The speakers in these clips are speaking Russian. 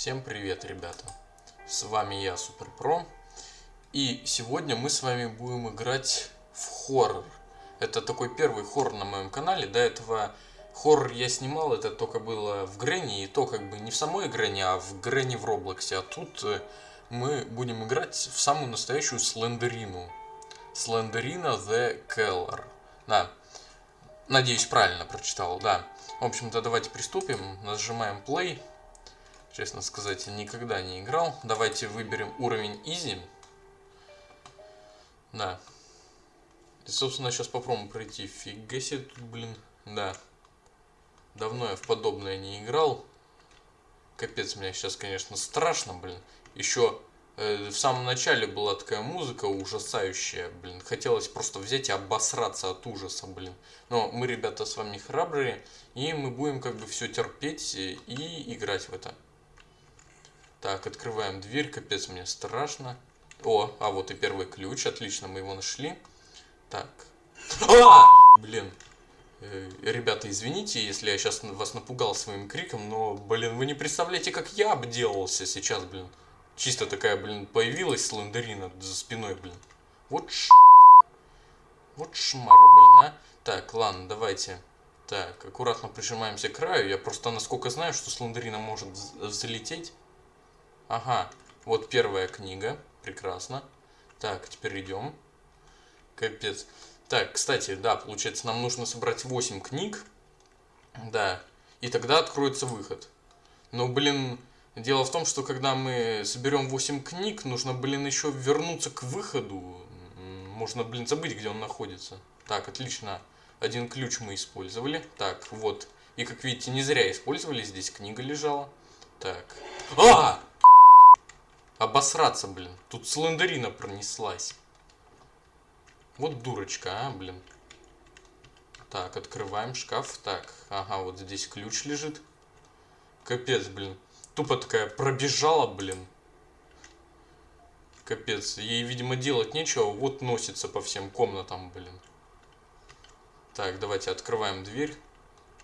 Всем привет, ребята! С вами я, Суперпро. И сегодня мы с вами будем играть в хоррор. Это такой первый хоррор на моем канале. До этого хоррор я снимал, это только было в Грэнни. И то как бы не в самой Грэнни, а в Грэнни в Роблоксе. А тут э, мы будем играть в самую настоящую Слендерину. Слендерина The Keller. Да. Надеюсь, правильно прочитал, да. В общем-то, давайте приступим. Нажимаем play. Честно сказать, никогда не играл. Давайте выберем уровень Easy. Да. И, собственно, сейчас попробуем пройти. Фига себе тут, блин. Да. Давно я в подобное не играл. Капец, мне сейчас, конечно, страшно, блин. Еще э, в самом начале была такая музыка ужасающая, блин. Хотелось просто взять и обосраться от ужаса, блин. Но мы, ребята, с вами храбрые. И мы будем как бы все терпеть и играть в это. Так, открываем дверь. Капец, мне страшно. О, а вот и первый ключ. Отлично, мы его нашли. Так. А! Блин. Э, ребята, извините, если я сейчас вас напугал своим криком, но, блин, вы не представляете, как я обделался сейчас, блин. Чисто такая, блин, появилась слендерина за спиной, блин. Вот ш... Вот шмара, блин, а. Так, ладно, давайте. Так, аккуратно прижимаемся к краю. Я просто насколько знаю, что слендерина может залететь. Ага, вот первая книга. Прекрасно. Так, теперь идем. Капец. Так, кстати, да, получается, нам нужно собрать 8 книг. Да. И тогда откроется выход. Но, блин, дело в том, что когда мы соберем 8 книг, нужно, блин, еще вернуться к выходу. Можно, блин, забыть, где он находится. Так, отлично. Один ключ мы использовали. Так, вот. И, как видите, не зря использовали. Здесь книга лежала. Так. А! Обосраться, блин. Тут слендерина пронеслась. Вот дурочка, а, блин. Так, открываем шкаф. Так, ага, вот здесь ключ лежит. Капец, блин. Тупо такая пробежала, блин. Капец. Ей, видимо, делать нечего. Вот носится по всем комнатам, блин. Так, давайте открываем дверь.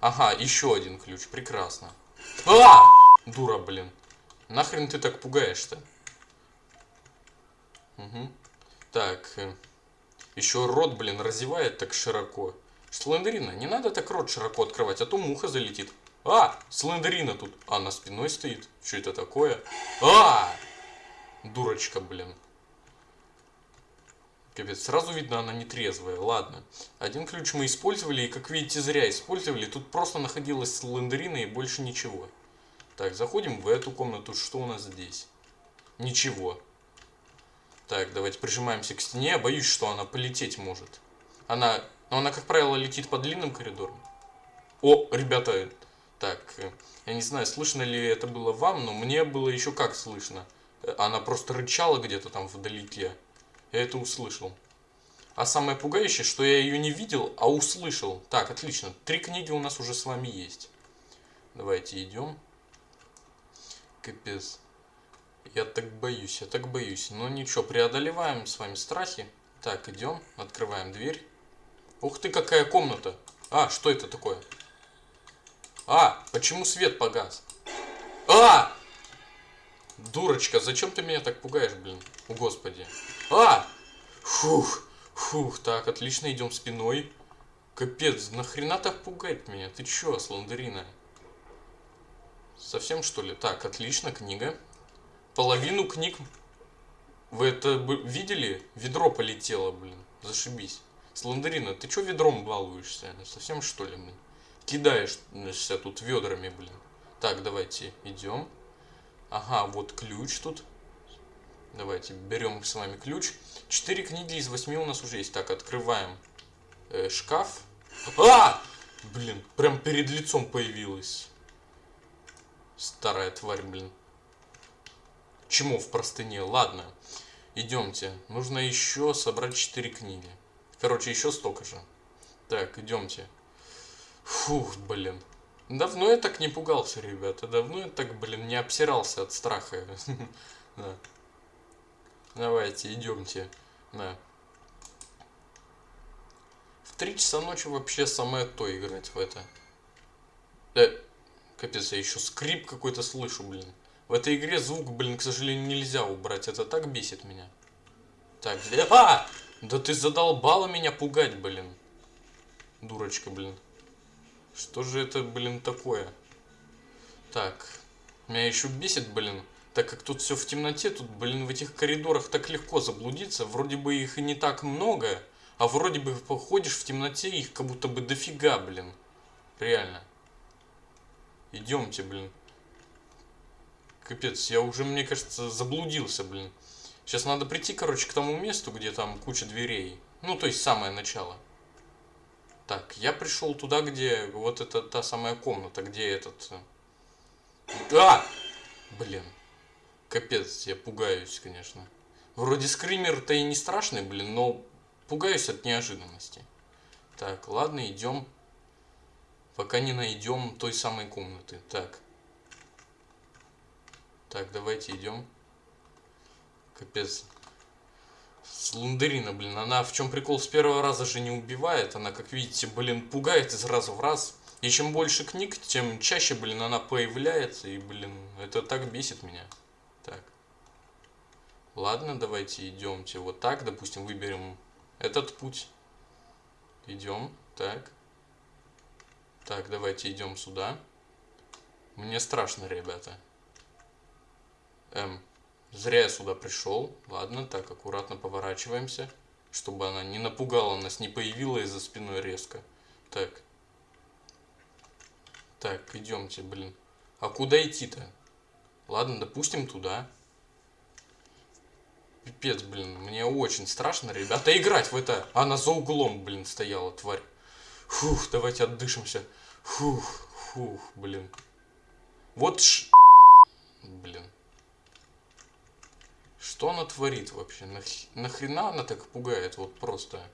Ага, еще один ключ. Прекрасно. А! Дура, блин. Нахрен ты так пугаешь-то? Угу. Так. Э, Еще рот, блин, разевает так широко. Слендерина, не надо так рот широко открывать, а то муха залетит. А, слендерина тут. А, на спиной стоит. Что это такое? А! Дурочка, блин. Капец, сразу видно, она не трезвая. Ладно. Один ключ мы использовали, и, как видите, зря использовали. Тут просто находилась слендерина и больше ничего. Так, заходим в эту комнату. Что у нас здесь? Ничего. Так, давайте прижимаемся к стене. Боюсь, что она полететь может. Она, но она, как правило, летит по длинным коридорам. О, ребята, так, я не знаю, слышно ли это было вам, но мне было еще как слышно. Она просто рычала где-то там вдалеке. Я это услышал. А самое пугающее, что я ее не видел, а услышал. Так, отлично. Три книги у нас уже с вами есть. Давайте идем. Капец. Я так боюсь, я так боюсь. Но ничего, преодолеваем с вами страхи. Так, идем, открываем дверь. Ух ты, какая комната. А, что это такое? А, почему свет погас? А! Дурочка, зачем ты меня так пугаешь, блин? О, господи. А! Фух, фух, так, отлично, идем спиной. Капец, нахрена так пугать меня? Ты чё, сландерина? Совсем что ли? Так, отлично, книга половину книг... Вы это видели? Ведро полетело, блин. Зашибись. Слендерина, ты чё ведром балуешься? Совсем что ли, блин? Кидаешься тут ведрами, блин. Так, давайте идем. Ага, вот ключ тут. Давайте берем с вами ключ. Четыре книги из восьми у нас уже есть. Так, открываем э, шкаф. А! Блин, прям перед лицом появилась. Старая тварь, блин. Чему в простыне? Ладно, идемте. Нужно еще собрать 4 книги. Короче, еще столько же. Так, идемте. Фух, блин. Давно я так не пугался, ребята. Давно я так, блин, не обсирался от страха. Да. Давайте, идемте. Да. В три часа ночи вообще самое то играть в это. Э, капец, я еще скрип какой-то слышу, блин. В этой игре звук, блин, к сожалению, нельзя убрать. Это так бесит меня. Так, где... А! Да ты задолбала меня пугать, блин. Дурочка, блин. Что же это, блин, такое? Так. Меня еще бесит, блин. Так как тут все в темноте, тут, блин, в этих коридорах так легко заблудиться. Вроде бы их и не так много. А вроде бы походишь в темноте, их как будто бы дофига, блин. Реально. Идемте, блин. Капец, я уже, мне кажется, заблудился, блин. Сейчас надо прийти, короче, к тому месту, где там куча дверей. Ну, то есть самое начало. Так, я пришел туда, где вот это та самая комната, где этот... э, А! Блин. Капец, я пугаюсь, конечно. Вроде скример-то и не страшный, блин, но пугаюсь от неожиданности. Так, ладно, идем. Пока не найдем той самой комнаты. Так. Так, давайте идем. Капец. Слундерина, блин, она в чем прикол с первого раза же не убивает. Она, как видите, блин, пугает из раза в раз. И чем больше книг, тем чаще, блин, она появляется. И, блин, это так бесит меня. Так. Ладно, давайте идемте вот так. Допустим, выберем этот путь. Идем. Так. Так, давайте идем сюда. Мне страшно, ребята. Эм, зря я сюда пришел. Ладно, так, аккуратно поворачиваемся. Чтобы она не напугала нас, не появилась за спиной резко. Так. Так, идемте, блин. А куда идти-то? Ладно, допустим, туда. Пипец, блин, мне очень страшно, ребята, играть в это. Она за углом, блин, стояла, тварь. Фух, давайте отдышимся. Фух, фух, блин. Вот ш... Блин. Что она творит вообще? Нах... Нахрена она так пугает? Вот просто.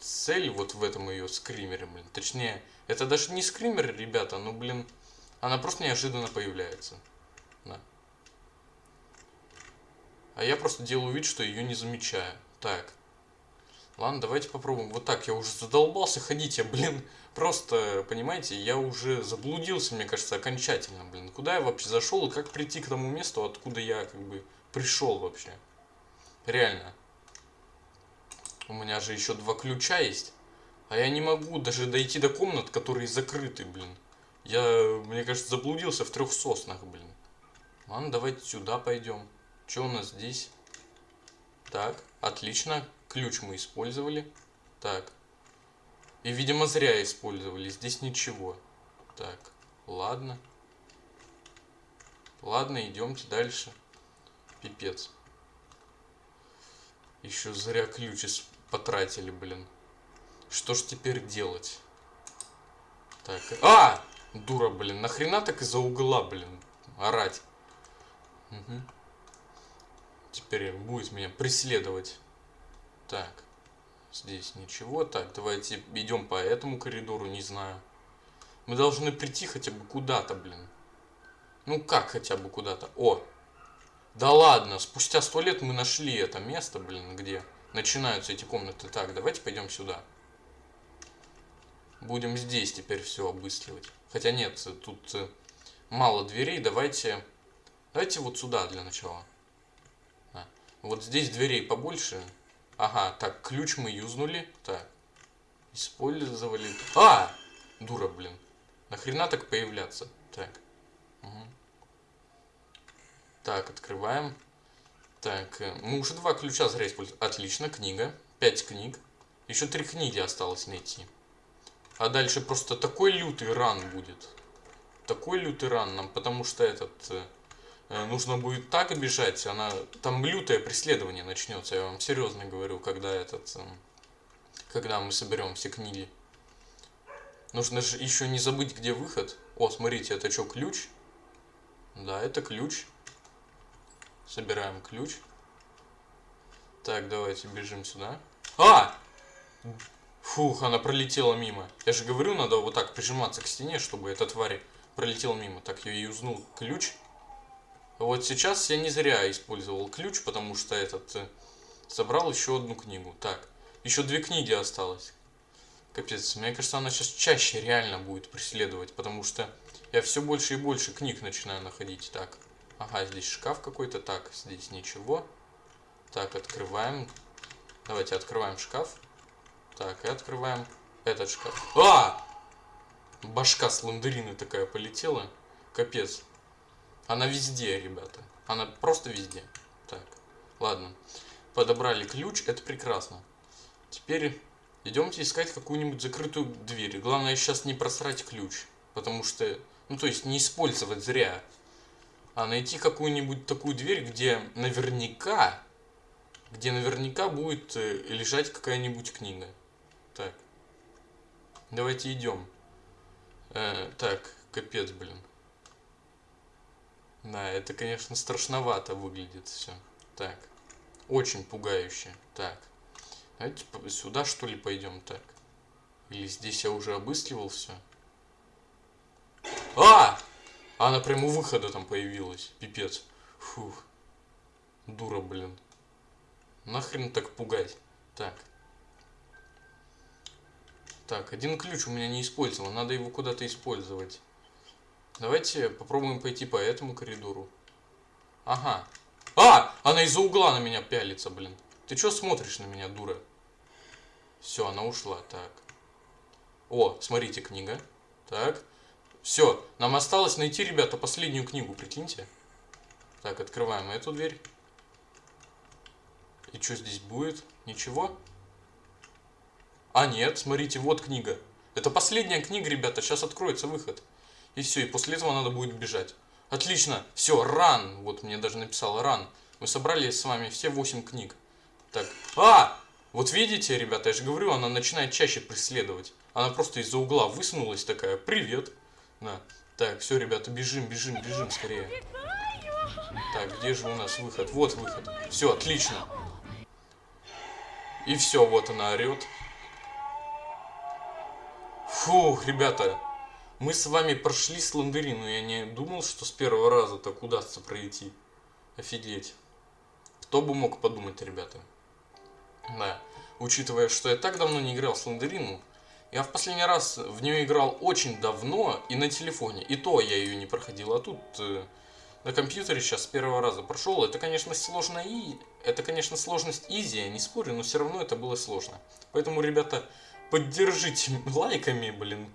Цель вот в этом ее скримере, блин. Точнее, это даже не скример, ребята, ну, блин, она просто неожиданно появляется. Да. А я просто делаю вид, что ее не замечаю. Так. Ладно, давайте попробуем. Вот так, я уже задолбался ходить. Я, блин, просто, понимаете, я уже заблудился, мне кажется, окончательно, блин. Куда я вообще зашел и как прийти к тому месту, откуда я, как бы, пришел вообще. Реально. У меня же еще два ключа есть. А я не могу даже дойти до комнат, которые закрыты, блин. Я, мне кажется, заблудился в трех соснах, блин. Ладно, давайте сюда пойдем. Что у нас здесь? Так, отлично. Ключ мы использовали. Так. И, видимо, зря использовали. Здесь ничего. Так, ладно. Ладно, идемте дальше. Пипец. Еще зря ключ потратили, блин. Что ж теперь делать? Так. А! Дура, блин. Нахрена так из-за угла, блин, орать? Угу. Теперь будет меня преследовать. Так. Здесь ничего. Так, давайте идем по этому коридору, не знаю. Мы должны прийти хотя бы куда-то, блин. Ну как хотя бы куда-то? О! Да ладно, спустя сто лет мы нашли это место, блин, где начинаются эти комнаты. Так, давайте пойдем сюда. Будем здесь теперь все обыскивать. Хотя нет, тут э, мало дверей. Давайте, давайте вот сюда для начала. А, вот здесь дверей побольше. Ага, так, ключ мы юзнули. Так, использовали. А! Дура, блин. Нахрена так появляться? Так. Угу. Так, открываем. Так, э, мы уже два ключа зря использовали. Отлично, книга. Пять книг. Еще три книги осталось найти. А дальше просто такой лютый ран будет. Такой лютый ран нам, потому что этот... Э, нужно будет так бежать, она... Там лютое преследование начнется, я вам серьезно говорю, когда этот... Э, когда мы соберем все книги. Нужно же еще не забыть, где выход. О, смотрите, это что, ключ? Да, это ключ. Собираем ключ. Так, давайте бежим сюда. А! Фух, она пролетела мимо. Я же говорю, надо вот так прижиматься к стене, чтобы эта тварь пролетела мимо. Так, я юзнул ключ. Вот сейчас я не зря использовал ключ, потому что этот э, собрал еще одну книгу. Так, еще две книги осталось. Капец, мне кажется, она сейчас чаще реально будет преследовать, потому что Я все больше и больше книг начинаю находить. Так, ага, здесь шкаф какой-то. Так, здесь ничего. Так, открываем. Давайте открываем шкаф. Так, и открываем этот шкаф. А! Башка слендерины такая полетела. Капец. Она везде, ребята. Она просто везде. Так, ладно. Подобрали ключ, это прекрасно. Теперь идемте искать какую-нибудь закрытую дверь. Главное сейчас не просрать ключ. Потому что, ну то есть не использовать зря. А найти какую-нибудь такую дверь, где наверняка, где наверняка будет э, лежать какая-нибудь книга. Так. Давайте идем. Э, так, капец, блин. Да, это, конечно, страшновато выглядит все. Так. Очень пугающе. Так. Давайте сюда, что ли, пойдем так. Или здесь я уже обыскивал все. А! Она прямо у выхода там появилась. Пипец. Фух. Дура, блин. Нахрен так пугать. Так. Так, один ключ у меня не использован. Надо его куда-то использовать. Давайте попробуем пойти по этому коридору. Ага. А! Она из-за угла на меня пялится, блин. Ты что смотришь на меня, дура? Все, она ушла. Так. О, смотрите, книга. Так. Все, нам осталось найти, ребята, последнюю книгу, прикиньте. Так, открываем эту дверь. И что здесь будет? Ничего? А нет, смотрите, вот книга. Это последняя книга, ребята, сейчас откроется выход. И все, и после этого надо будет бежать. Отлично, все, ран. Вот мне даже написал ран. Мы собрали с вами все 8 книг. Так, а! Вот видите, ребята, я же говорю, она начинает чаще преследовать. Она просто из-за угла высунулась такая, привет. На. Так, все, ребята, бежим, бежим, бежим скорее. Так, где же у нас выход? Вот выход. Все, отлично. И все, вот она орет. Фух, ребята, мы с вами прошли Слендерин, но я не думал, что с первого раза так удастся пройти. Офигеть. Кто бы мог подумать, ребята. Да, учитывая, что я так давно не играл в Слендерину, я в последний раз в нее играл очень давно и на телефоне. И то я ее не проходил, а тут э, на компьютере сейчас с первого раза прошел. Это, конечно, сложно и... Это, конечно, сложность изи, я не спорю, но все равно это было сложно. Поэтому, ребята, поддержите лайками, блин.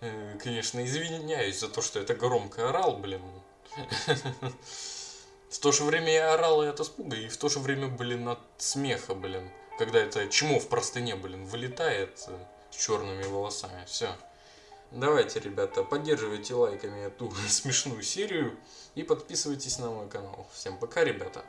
Э, конечно, извиняюсь за то, что это громко орал, блин. В то же время я орал и от испуга, и в то же время, блин, от смеха, блин. Когда это чмо в простыне, блин, вылетает э, с черными волосами. Все. Давайте, ребята, поддерживайте лайками эту смешную серию и подписывайтесь на мой канал. Всем пока, ребята.